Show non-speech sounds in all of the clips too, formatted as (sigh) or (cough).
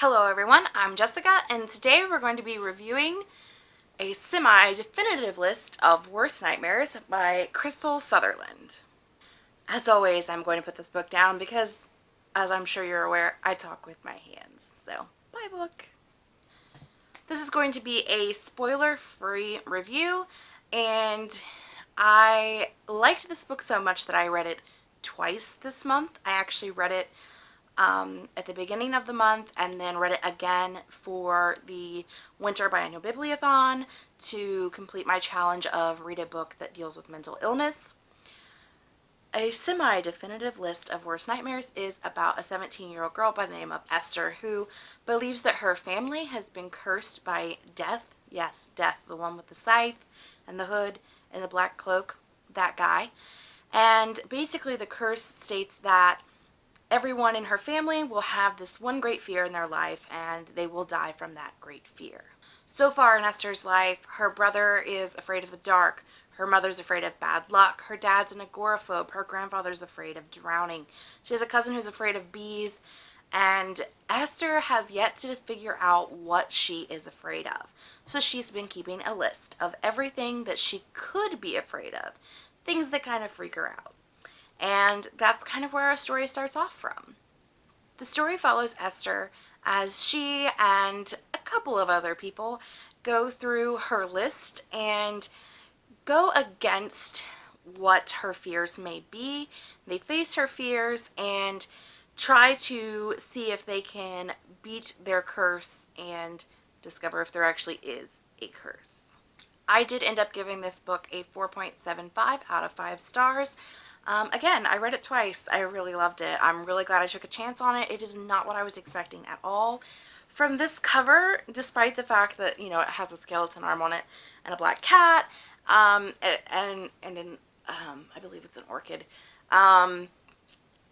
Hello everyone, I'm Jessica and today we're going to be reviewing a semi-definitive list of worst nightmares by Krystal Sutherland. As always, I'm going to put this book down because, as I'm sure you're aware, I talk with my hands. So, bye book! This is going to be a spoiler-free review and I liked this book so much that I read it twice this month. I actually read it um, at the beginning of the month and then read it again for the Winter Biennial Bibliothon to complete my challenge of read a book that deals with mental illness. A semi-definitive list of worst nightmares is about a 17-year-old girl by the name of Esther who believes that her family has been cursed by death. Yes, death, the one with the scythe and the hood and the black cloak, that guy. And basically the curse states that everyone in her family will have this one great fear in their life and they will die from that great fear. So far in Esther's life, her brother is afraid of the dark, her mother's afraid of bad luck, her dad's an agoraphobe, her grandfather's afraid of drowning, she has a cousin who's afraid of bees, and Esther has yet to figure out what she is afraid of. So she's been keeping a list of everything that she could be afraid of, things that kind of freak her out. And that's kind of where our story starts off from. The story follows Esther as she and a couple of other people go through her list and go against what her fears may be. They face her fears and try to see if they can beat their curse and discover if there actually is a curse. I did end up giving this book a 4.75 out of 5 stars. Um, again, I read it twice. I really loved it. I'm really glad I took a chance on it. It is not what I was expecting at all. From this cover, despite the fact that, you know, it has a skeleton arm on it and a black cat, um, and, and an, um, I believe it's an orchid, um,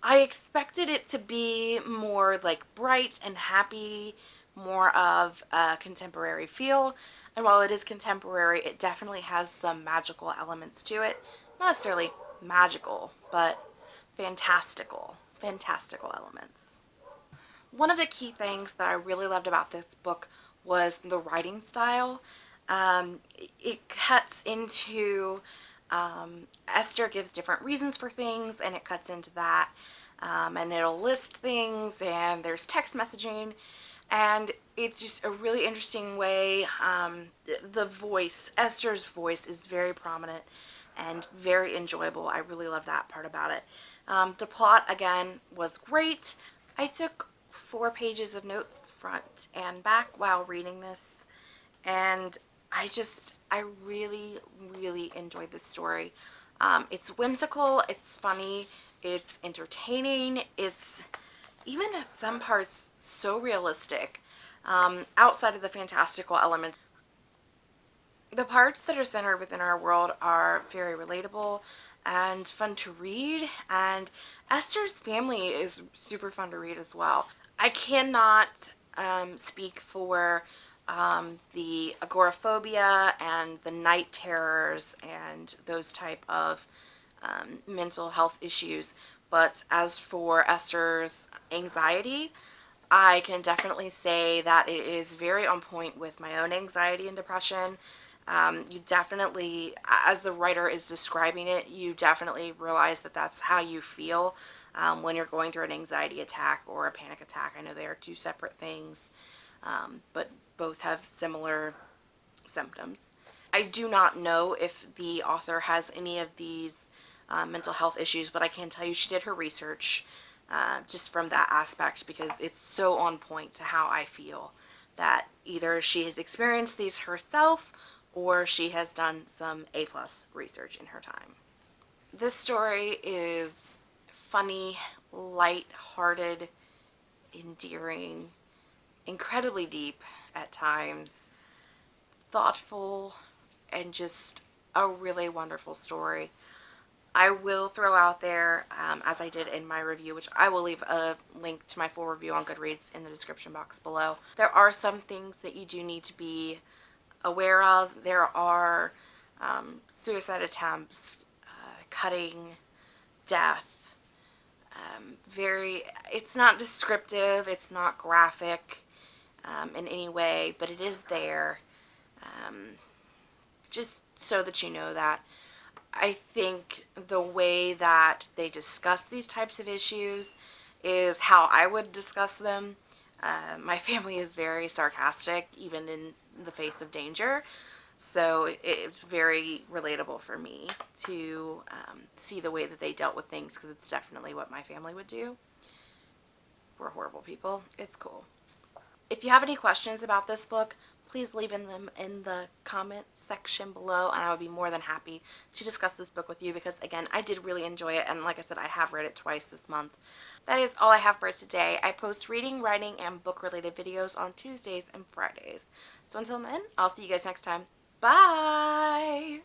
I expected it to be more like bright and happy, more of a contemporary feel. And while it is contemporary, it definitely has some magical elements to it. Not necessarily magical, but fantastical, fantastical elements. One of the key things that I really loved about this book was the writing style. Um, it cuts into, um, Esther gives different reasons for things and it cuts into that. Um, and it'll list things and there's text messaging and it's just a really interesting way. Um, the voice, Esther's voice is very prominent and very enjoyable. I really love that part about it. Um, the plot, again, was great. I took four pages of notes front and back while reading this, and I just, I really, really enjoyed this story. Um, it's whimsical, it's funny, it's entertaining, it's even at some parts so realistic. Um, outside of the fantastical elements, the parts that are centered within our world are very relatable and fun to read and Esther's family is super fun to read as well. I cannot um, speak for um, the agoraphobia and the night terrors and those type of um, mental health issues but as for Esther's anxiety I can definitely say that it is very on point with my own anxiety and depression um, you definitely, as the writer is describing it, you definitely realize that that's how you feel um, when you're going through an anxiety attack or a panic attack. I know they are two separate things, um, but both have similar symptoms. I do not know if the author has any of these uh, mental health issues, but I can tell you she did her research uh, just from that aspect because it's so on point to how I feel that either she has experienced these herself or she has done some A-plus research in her time. This story is funny, light-hearted, endearing, incredibly deep at times, thoughtful, and just a really wonderful story. I will throw out there, um, as I did in my review, which I will leave a link to my full review on Goodreads in the description box below. There are some things that you do need to be aware of. There are um, suicide attempts, uh, cutting, death, um, very, it's not descriptive, it's not graphic, um, in any way, but it is there. Um, just so that you know that. I think the way that they discuss these types of issues is how I would discuss them. Uh, my (laughs) family is very sarcastic, even in the face of danger. So it's very relatable for me to um, see the way that they dealt with things because it's definitely what my family would do. We're horrible people. It's cool. If you have any questions about this book, please leave in them in the comment section below and I would be more than happy to discuss this book with you because again I did really enjoy it and like I said I have read it twice this month. That is all I have for today. I post reading, writing, and book related videos on Tuesdays and Fridays. So until then, I'll see you guys next time. Bye!